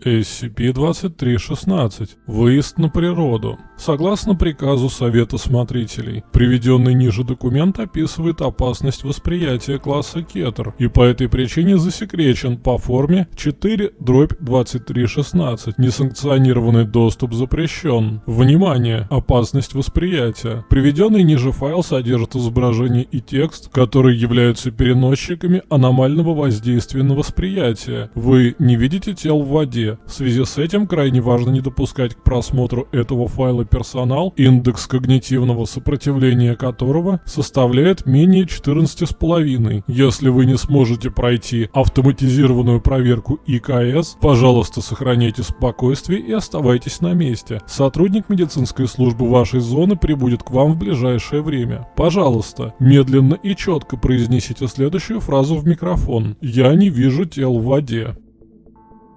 SCP-2316. Выезд на природу. Согласно приказу Совета Смотрителей, приведенный ниже документ описывает опасность восприятия класса Кетер и по этой причине засекречен по форме 4-2316. Несанкционированный доступ запрещен. Внимание! Опасность восприятия. Приведенный ниже файл содержит изображение и текст, которые являются переносчиками аномального воздействия на восприятие. Вы не видите тел в воде, в связи с этим крайне важно не допускать к просмотру этого файла персонал, индекс когнитивного сопротивления которого составляет менее 14,5. Если вы не сможете пройти автоматизированную проверку ИКС, пожалуйста, сохраняйте спокойствие и оставайтесь на месте. Сотрудник медицинской службы вашей зоны прибудет к вам в ближайшее время. Пожалуйста, медленно и четко произнесите следующую фразу в микрофон. «Я не вижу тел в воде».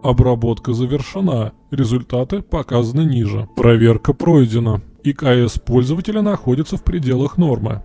Обработка завершена. Результаты показаны ниже. Проверка пройдена. ИКС пользователя находится в пределах нормы.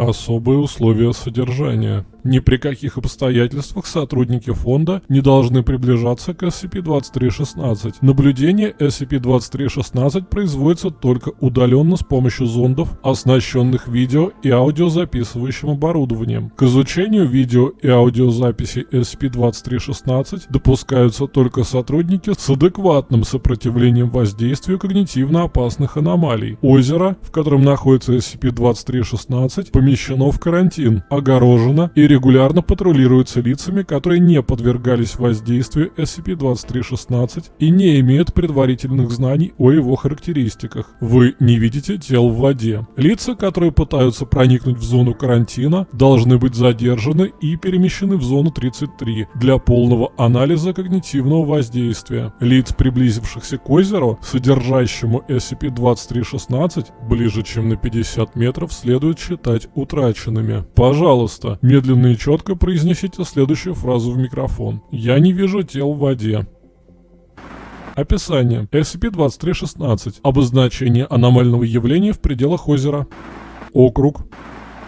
Особые условия содержания. Ни при каких обстоятельствах сотрудники фонда не должны приближаться к SCP-2316. Наблюдение SCP-2316 производится только удаленно с помощью зондов, оснащенных видео и аудиозаписывающим оборудованием. К изучению видео и аудиозаписи SCP-2316 допускаются только сотрудники с адекватным сопротивлением воздействию когнитивно опасных аномалий. Озеро, в котором находится SCP-2316, помещено в карантин, огорожено и регулярно патрулируются лицами, которые не подвергались воздействию SCP-2316 и не имеют предварительных знаний о его характеристиках. Вы не видите тел в воде. Лица, которые пытаются проникнуть в зону карантина, должны быть задержаны и перемещены в зону 33 для полного анализа когнитивного воздействия. Лиц, приблизившихся к озеру, содержащему SCP-2316, ближе чем на 50 метров, следует считать утраченными. Пожалуйста, медленно и четко произнесите следующую фразу в микрофон. «Я не вижу тел в воде». Описание. SCP-2316. Обозначение аномального явления в пределах озера. Округ.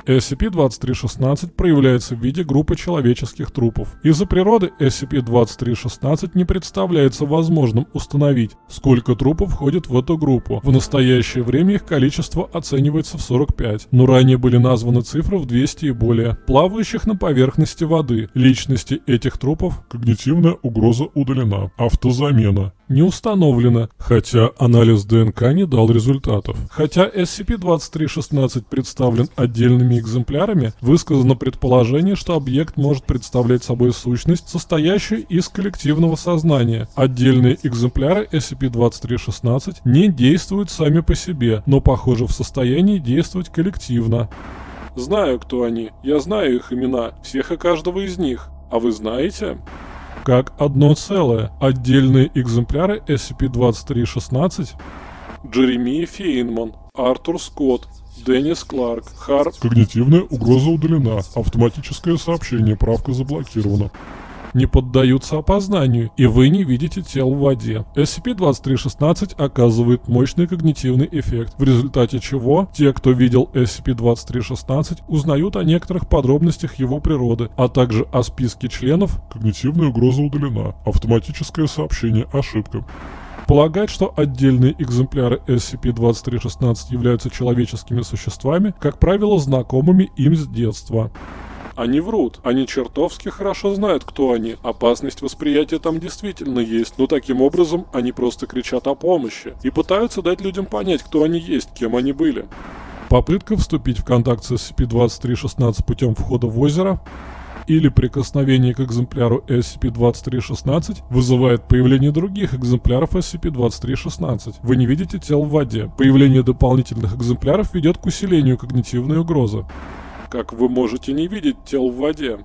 SCP-2316 проявляется в виде группы человеческих трупов. Из-за природы SCP-2316 не представляется возможным установить, сколько трупов входит в эту группу. В настоящее время их количество оценивается в 45, но ранее были названы цифры в 200 и более, плавающих на поверхности воды. Личности этих трупов когнитивная угроза удалена. Автозамена не установлено, хотя анализ ДНК не дал результатов. Хотя SCP-2316 представлен отдельными экземплярами, высказано предположение, что объект может представлять собой сущность, состоящую из коллективного сознания. Отдельные экземпляры SCP-2316 не действуют сами по себе, но похоже в состоянии действовать коллективно. Знаю, кто они. Я знаю их имена, всех и каждого из них. А вы знаете? Как одно целое. Отдельные экземпляры SCP-2316 Джеремия Фейнман, Артур Скотт, Деннис Кларк, Харт. Когнитивная угроза удалена. Автоматическое сообщение. Правка заблокирована не поддаются опознанию, и вы не видите тел в воде. SCP-2316 оказывает мощный когнитивный эффект, в результате чего те, кто видел SCP-2316, узнают о некоторых подробностях его природы, а также о списке членов. Когнитивная угроза удалена. Автоматическое сообщение. Ошибка. Полагать, что отдельные экземпляры SCP-2316 являются человеческими существами, как правило, знакомыми им с детства. Они врут. Они чертовски хорошо знают, кто они. Опасность восприятия там действительно есть, но таким образом они просто кричат о помощи и пытаются дать людям понять, кто они есть, кем они были. Попытка вступить в контакт с SCP-2316 путем входа в озеро или прикосновение к экземпляру SCP-2316 вызывает появление других экземпляров SCP-2316. Вы не видите тел в воде. Появление дополнительных экземпляров ведет к усилению когнитивной угрозы как вы можете не видеть тел в воде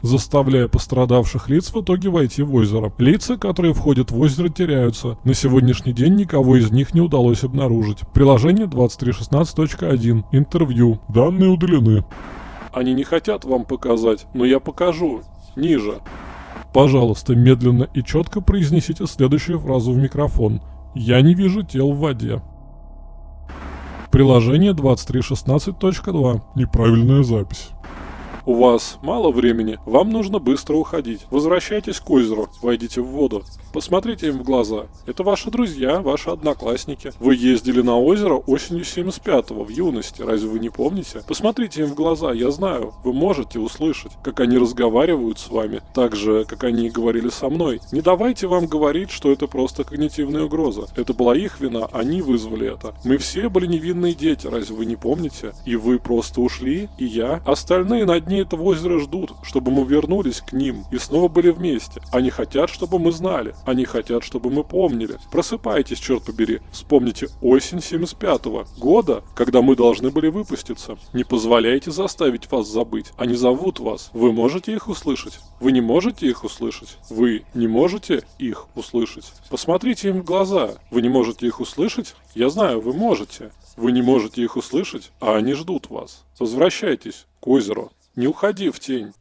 заставляя пострадавших лиц в итоге войти в озеро. Лица, которые входят в озеро, теряются. На сегодняшний день никого из них не удалось обнаружить. Приложение 2316.1. Интервью. Данные удалены. Они не хотят вам показать, но я покажу. Ниже. Пожалуйста, медленно и четко произнесите следующую фразу в микрофон. Я не вижу тел в воде. Приложение 2316.2. Неправильная запись. У вас мало времени, вам нужно быстро уходить. Возвращайтесь к озеру, войдите в воду. Посмотрите им в глаза. Это ваши друзья, ваши одноклассники. Вы ездили на озеро осенью 75-го, в юности, разве вы не помните? Посмотрите им в глаза, я знаю, вы можете услышать, как они разговаривают с вами, так же, как они говорили со мной. Не давайте вам говорить, что это просто когнитивная угроза. Это была их вина, они вызвали это. Мы все были невинные дети, разве вы не помните? И вы просто ушли, и я. Остальные на дне этого озера ждут, чтобы мы вернулись к ним и снова были вместе. Они хотят, чтобы мы знали. Они хотят, чтобы мы помнили. Просыпайтесь, черт побери. Вспомните осень 75-го года, когда мы должны были выпуститься. Не позволяйте заставить вас забыть. Они зовут вас. Вы можете их услышать? Вы не можете их услышать? Вы не можете их услышать? Посмотрите им в глаза. Вы не можете их услышать? Я знаю, вы можете. Вы не можете их услышать, а они ждут вас. Возвращайтесь к озеру. Не уходи в тень.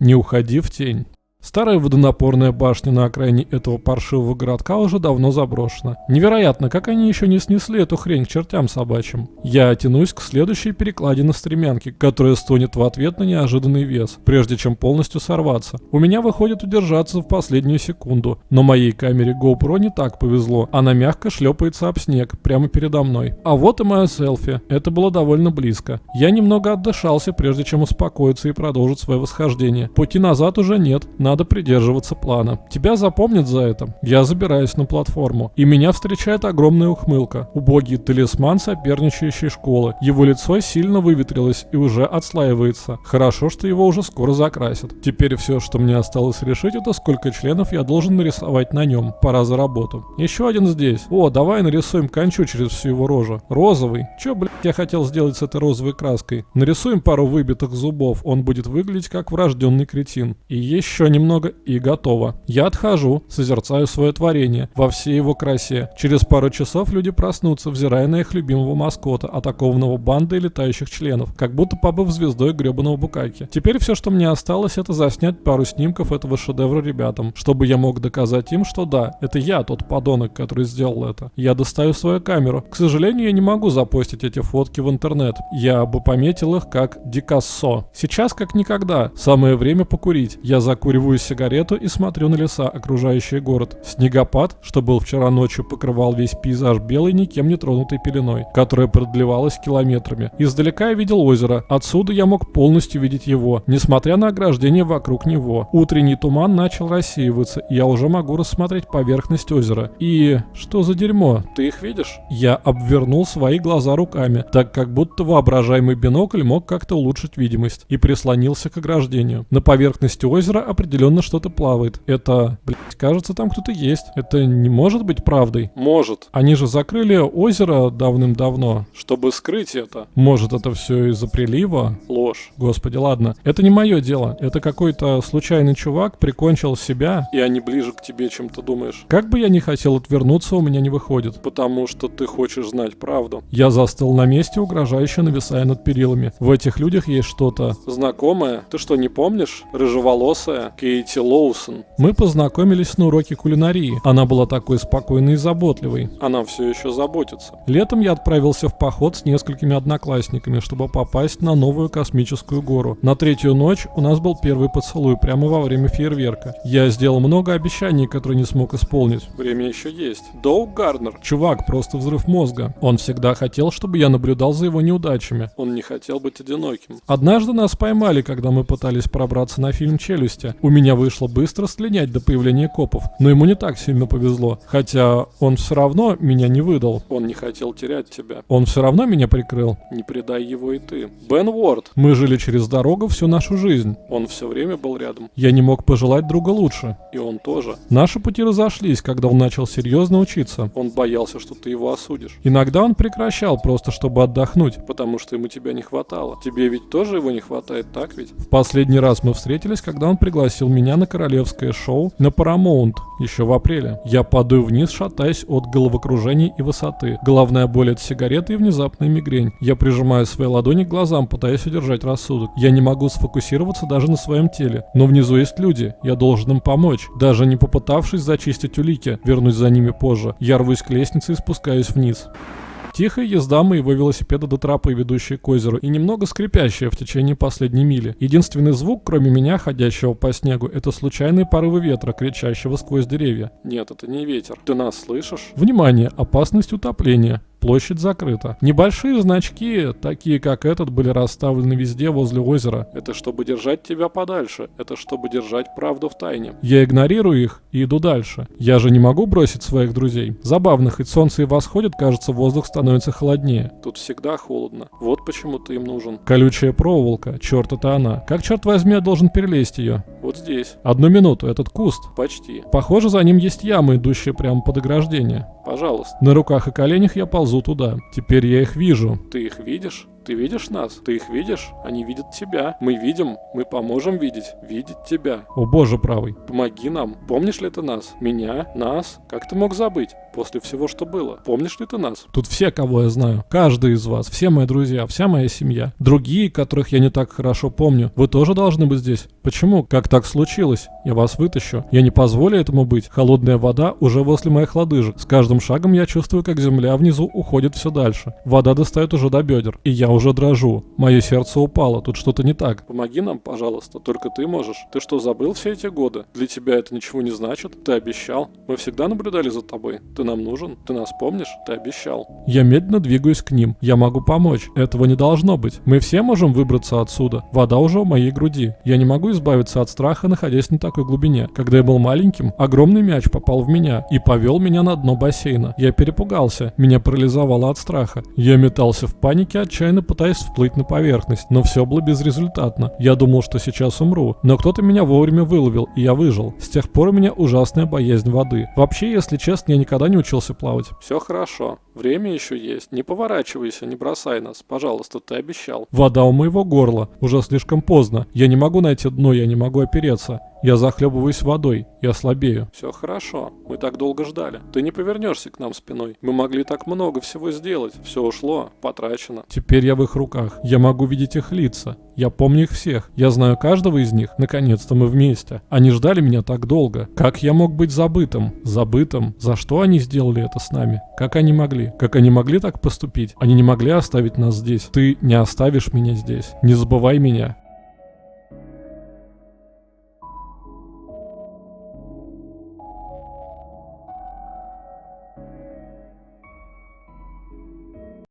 Не уходи в тень. Старая водонапорная башня на окраине этого паршивого городка уже давно заброшена. Невероятно, как они еще не снесли эту хрень к чертям собачьим. Я тянусь к следующей перекладине стремянки, которая стонет в ответ на неожиданный вес, прежде чем полностью сорваться. У меня выходит удержаться в последнюю секунду, но моей камере GoPro не так повезло. Она мягко шлепается об снег прямо передо мной. А вот и моя селфи. Это было довольно близко. Я немного отдышался, прежде чем успокоиться и продолжить свое восхождение. Пути назад уже нет. Надо придерживаться плана. Тебя запомнят за это. Я забираюсь на платформу. И меня встречает огромная ухмылка. Убогий талисман соперничающей школы. Его лицо сильно выветрилось и уже отслаивается. Хорошо, что его уже скоро закрасят. Теперь все, что мне осталось решить, это сколько членов я должен нарисовать на нем. Пора за работу. Еще один здесь. О, давай нарисуем кончу через всю его рожу. Розовый. Че, блядь, я хотел сделать с этой розовой краской? Нарисуем пару выбитых зубов. Он будет выглядеть как врожденный кретин. И еще немного немного и готово. Я отхожу, созерцаю свое творение во всей его красе. Через пару часов люди проснутся, взирая на их любимого маскота, атакованного бандой летающих членов, как будто побыв звездой гребаного Букаки. Теперь все, что мне осталось, это заснять пару снимков этого шедевра ребятам, чтобы я мог доказать им, что да, это я тот подонок, который сделал это. Я достаю свою камеру. К сожалению, я не могу запостить эти фотки в интернет. Я бы пометил их как Дикассо. Сейчас как никогда. Самое время покурить. Я закуриваю Жую сигарету и смотрю на леса, окружающие город. Снегопад, что был вчера ночью, покрывал весь пейзаж белой, никем не тронутой пеленой, которая продлевалась километрами. Издалека я видел озеро. Отсюда я мог полностью видеть его, несмотря на ограждение вокруг него. Утренний туман начал рассеиваться, и я уже могу рассмотреть поверхность озера. И... что за дерьмо? Ты их видишь? Я обвернул свои глаза руками, так как будто воображаемый бинокль мог как-то улучшить видимость, и прислонился к ограждению. На поверхности озера определенно определенно что-то плавает. Это, блядь, кажется, там кто-то есть. Это не может быть правдой? Может. Они же закрыли озеро давным-давно. Чтобы скрыть это. Может, это все из-за прилива? Ложь. Господи, ладно. Это не мое дело. Это какой-то случайный чувак прикончил себя. И они ближе к тебе, чем ты думаешь. Как бы я не хотел отвернуться, у меня не выходит. Потому что ты хочешь знать правду. Я застыл на месте, угрожающе нависая над перилами. В этих людях есть что-то... Знакомое? Ты что, не помнишь? Рыжеволосая, Кейти Лоусон. Мы познакомились на уроке кулинарии. Она была такой спокойной и заботливой. Она все еще заботится. Летом я отправился в поход с несколькими одноклассниками, чтобы попасть на новую космическую гору. На третью ночь у нас был первый поцелуй прямо во время фейерверка. Я сделал много обещаний, которые не смог исполнить. Время еще есть. Доуг Гарнер. Чувак, просто взрыв мозга. Он всегда хотел, чтобы я наблюдал за его неудачами. Он не хотел быть одиноким. Однажды нас поймали, когда мы пытались пробраться на фильм «Челюсти». У меня вышло быстро слинять до появления копов, но ему не так сильно повезло. Хотя он все равно меня не выдал. Он не хотел терять тебя. Он все равно меня прикрыл. Не предай его и ты. Бен Уорд. Мы жили через дорогу всю нашу жизнь. Он все время был рядом. Я не мог пожелать друга лучше. И он тоже. Наши пути разошлись, когда он начал серьезно учиться. Он боялся, что ты его осудишь. Иногда он прекращал, просто чтобы отдохнуть. Потому что ему тебя не хватало. Тебе ведь тоже его не хватает, так ведь? В последний раз мы встретились, когда он пригласил меня на королевское шоу на Paramount еще в апреле. Я падаю вниз, шатаясь от головокружений и высоты. Головная боль от сигареты и внезапная мигрень. Я прижимаю свои ладони к глазам, пытаясь удержать рассудок. Я не могу сфокусироваться даже на своем теле. Но внизу есть люди. Я должен им помочь. Даже не попытавшись зачистить улики, вернусь за ними позже. Я рвусь к лестнице и спускаюсь вниз. Тихая езда моего велосипеда до тропы, ведущей к озеру, и немного скрипящая в течение последней мили. Единственный звук, кроме меня, ходящего по снегу, это случайные порывы ветра, кричащего сквозь деревья. Нет, это не ветер. Ты нас слышишь? Внимание, опасность утопления. Площадь закрыта. Небольшие значки, такие как этот, были расставлены везде возле озера. Это чтобы держать тебя подальше. Это чтобы держать правду в тайне. Я игнорирую их и иду дальше. Я же не могу бросить своих друзей. Забавно, хоть солнце и восходит, кажется, воздух становится холоднее. Тут всегда холодно. Вот почему ты им нужен. Колючая проволока, черт это она. Как черт возьми я должен перелезть ее? Вот здесь. Одну минуту, этот куст. Почти. Похоже, за ним есть яма, идущая прямо под ограждение. Пожалуйста. На руках и коленях я ползу туда. Теперь я их вижу. Ты их видишь? Ты видишь нас? Ты их видишь? Они видят тебя. Мы видим. Мы поможем видеть. Видеть тебя. О боже правый. Помоги нам. Помнишь ли ты нас? Меня? Нас? Как ты мог забыть? После всего, что было. Помнишь ли ты нас? Тут все, кого я знаю. Каждый из вас. Все мои друзья. Вся моя семья. Другие, которых я не так хорошо помню. Вы тоже должны быть здесь. Почему? Как так случилось? Я вас вытащу. Я не позволю этому быть. Холодная вода уже возле моих лодыжек. С каждым шагом я чувствую, как земля внизу уходит все дальше. Вода достает уже до бедер. И я уже дрожу. Мое сердце упало. Тут что-то не так. Помоги нам, пожалуйста. Только ты можешь. Ты что, забыл все эти годы? Для тебя это ничего не значит? Ты обещал. Мы всегда наблюдали за тобой. Ты нам нужен. Ты нас помнишь? Ты обещал. Я медленно двигаюсь к ним. Я могу помочь. Этого не должно быть. Мы все можем выбраться отсюда. Вода уже у моей груди. Я не могу избавиться от страха, находясь на такой глубине. Когда я был маленьким, огромный мяч попал в меня и повел меня на дно бассейна. Я перепугался. Меня парализовало от страха. Я метался в панике, отчаянно пытаясь всплыть на поверхность, но все было безрезультатно. Я думал, что сейчас умру, но кто-то меня вовремя выловил, и я выжил. С тех пор у меня ужасная боязнь воды. Вообще, если честно, я никогда не учился плавать. Все хорошо. Время еще есть. Не поворачивайся, не бросай нас. Пожалуйста, ты обещал. Вода у моего горла. Уже слишком поздно. Я не могу найти дно, я не могу опереться. Я захлебываюсь водой, я слабею. Все хорошо. Мы так долго ждали. Ты не повернешься к нам спиной. Мы могли так много всего сделать. Все ушло, потрачено. Теперь я в их руках. Я могу видеть их лица. Я помню их всех. Я знаю каждого из них. Наконец-то мы вместе. Они ждали меня так долго. Как я мог быть забытым? Забытым? За что они сделали это с нами? Как они могли? Как они могли так поступить? Они не могли оставить нас здесь. Ты не оставишь меня здесь. Не забывай меня.